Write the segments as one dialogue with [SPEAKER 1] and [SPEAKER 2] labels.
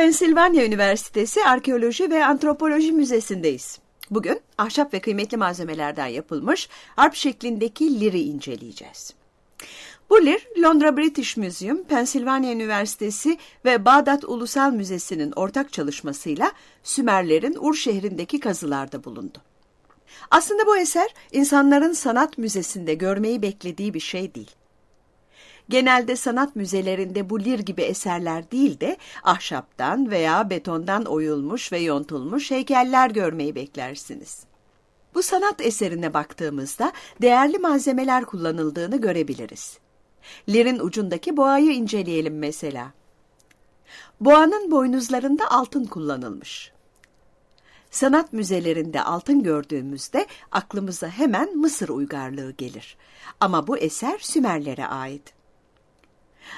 [SPEAKER 1] Pensilvanya Üniversitesi Arkeoloji ve Antropoloji Müzesi'ndeyiz. Bugün ahşap ve kıymetli malzemelerden yapılmış harp şeklindeki liri inceleyeceğiz. Bu lir, Londra British Museum, Pensilvanya Üniversitesi ve Bağdat Ulusal Müzesi'nin ortak çalışmasıyla Sümerlerin Ur şehrindeki kazılarda bulundu. Aslında bu eser insanların sanat müzesinde görmeyi beklediği bir şey değil. Genelde sanat müzelerinde bu lir gibi eserler değil de ahşaptan veya betondan oyulmuş ve yontulmuş heykeller görmeyi beklersiniz. Bu sanat eserine baktığımızda değerli malzemeler kullanıldığını görebiliriz. Lirin ucundaki boğayı inceleyelim mesela. Boğanın boynuzlarında altın kullanılmış. Sanat müzelerinde altın gördüğümüzde aklımıza hemen Mısır uygarlığı gelir. Ama bu eser Sümerlere ait.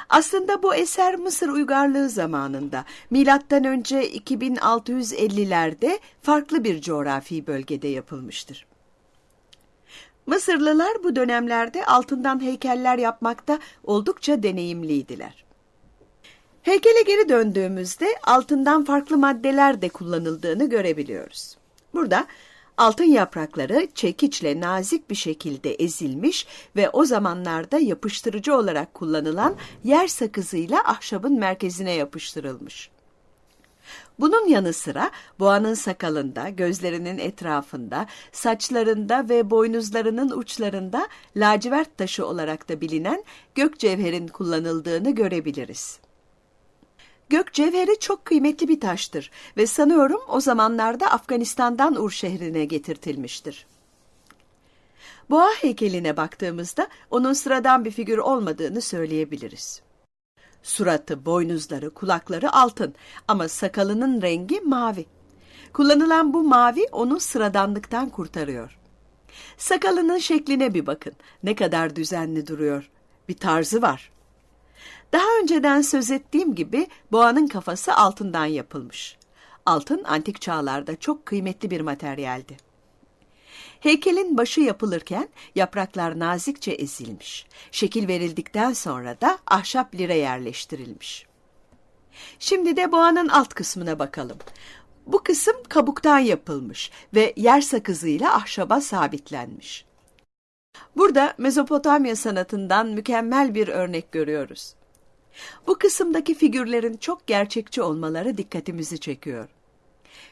[SPEAKER 1] Aslında bu eser Mısır uygarlığı zamanında milattan önce 2650'lerde farklı bir coğrafi bölgede yapılmıştır. Mısırlılar bu dönemlerde altından heykeller yapmakta oldukça deneyimliydiler. Heykele geri döndüğümüzde altından farklı maddeler de kullanıldığını görebiliyoruz. Burada altın yaprakları çekiçle nazik bir şekilde ezilmiş ve o zamanlarda yapıştırıcı olarak kullanılan yer sakızıyla ahşabın merkezine yapıştırılmış. Bunun yanı sıra boğanın sakalında, gözlerinin etrafında, saçlarında ve boynuzlarının uçlarında lacivert taşı olarak da bilinen gök cevherin kullanıldığını görebiliriz. Gök cevheri çok kıymetli bir taştır ve sanıyorum o zamanlarda Afganistan'dan Ur şehrine getirtilmiştir. Boğa heykeline baktığımızda onun sıradan bir figür olmadığını söyleyebiliriz. Suratı, boynuzları, kulakları altın ama sakalının rengi mavi. Kullanılan bu mavi onu sıradanlıktan kurtarıyor. Sakalının şekline bir bakın. Ne kadar düzenli duruyor. Bir tarzı var. Daha önceden söz ettiğim gibi boğanın kafası altından yapılmış. Altın antik çağlarda çok kıymetli bir materyaldi. Heykelin başı yapılırken yapraklar nazikçe ezilmiş. Şekil verildikten sonra da ahşap lire yerleştirilmiş. Şimdi de boğanın alt kısmına bakalım. Bu kısım kabuktan yapılmış ve yer sakızıyla ahşaba sabitlenmiş. Burada Mezopotamya sanatından mükemmel bir örnek görüyoruz. Bu kısımdaki figürlerin çok gerçekçi olmaları dikkatimizi çekiyor.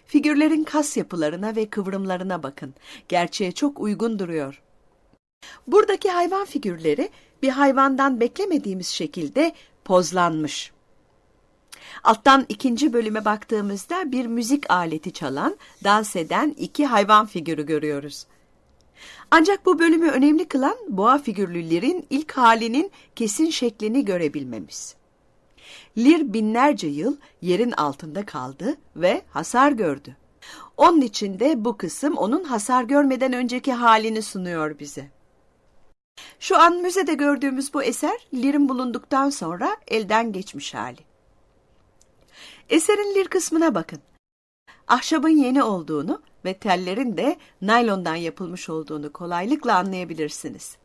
[SPEAKER 1] Figürlerin kas yapılarına ve kıvrımlarına bakın. Gerçeğe çok uygun duruyor. Buradaki hayvan figürleri bir hayvandan beklemediğimiz şekilde pozlanmış. Alttan ikinci bölüme baktığımızda bir müzik aleti çalan, dans eden iki hayvan figürü görüyoruz. Ancak bu bölümü önemli kılan boğa figürlülerin ilk halinin kesin şeklini görebilmemiz. Lir binlerce yıl yerin altında kaldı ve hasar gördü. Onun için de bu kısım onun hasar görmeden önceki halini sunuyor bize. Şu an müzede gördüğümüz bu eser Lir'in bulunduktan sonra elden geçmiş hali. Eserin Lir kısmına bakın. Ahşabın yeni olduğunu ve tellerin de naylondan yapılmış olduğunu kolaylıkla anlayabilirsiniz.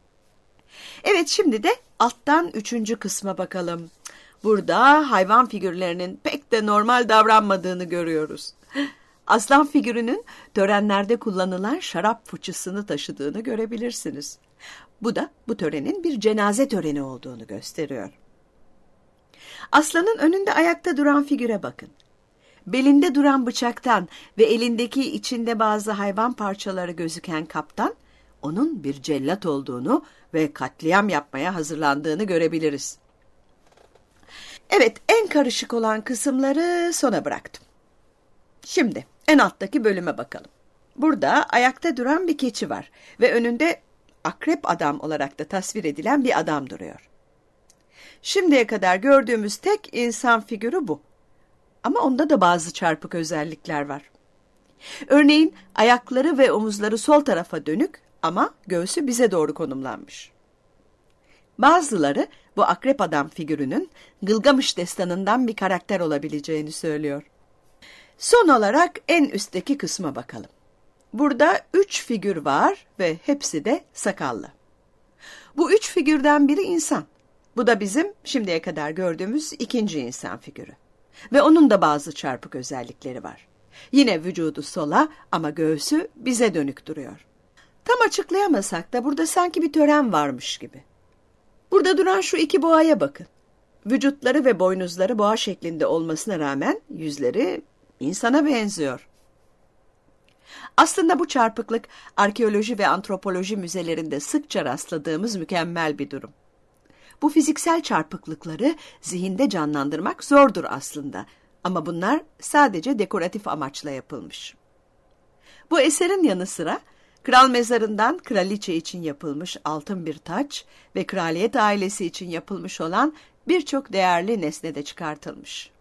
[SPEAKER 1] Evet şimdi de alttan üçüncü kısma bakalım. Burada hayvan figürlerinin pek de normal davranmadığını görüyoruz. Aslan figürünün törenlerde kullanılan şarap fıçısını taşıdığını görebilirsiniz. Bu da bu törenin bir cenaze töreni olduğunu gösteriyor. Aslanın önünde ayakta duran figüre bakın. Belinde duran bıçaktan ve elindeki içinde bazı hayvan parçaları gözüken kaptan, onun bir cellat olduğunu ve katliam yapmaya hazırlandığını görebiliriz. Evet, en karışık olan kısımları sona bıraktım. Şimdi en alttaki bölüme bakalım. Burada ayakta duran bir keçi var ve önünde akrep adam olarak da tasvir edilen bir adam duruyor. Şimdiye kadar gördüğümüz tek insan figürü bu. Ama onda da bazı çarpık özellikler var. Örneğin ayakları ve omuzları sol tarafa dönük ama göğsü bize doğru konumlanmış. Bazıları bu akrep adam figürünün Gılgamış destanından bir karakter olabileceğini söylüyor. Son olarak en üstteki kısma bakalım. Burada üç figür var ve hepsi de sakallı. Bu üç figürden biri insan. Bu da bizim şimdiye kadar gördüğümüz ikinci insan figürü. Ve onun da bazı çarpık özellikleri var. Yine vücudu sola ama göğsü bize dönük duruyor. Tam açıklayamasak da burada sanki bir tören varmış gibi. Burada duran şu iki boğaya bakın. Vücutları ve boynuzları boğa şeklinde olmasına rağmen yüzleri insana benziyor. Aslında bu çarpıklık arkeoloji ve antropoloji müzelerinde sıkça rastladığımız mükemmel bir durum. Bu fiziksel çarpıklıkları zihinde canlandırmak zordur aslında ama bunlar sadece dekoratif amaçla yapılmış. Bu eserin yanı sıra kral mezarından kraliçe için yapılmış altın bir taç ve kraliyet ailesi için yapılmış olan birçok değerli nesne de çıkartılmış.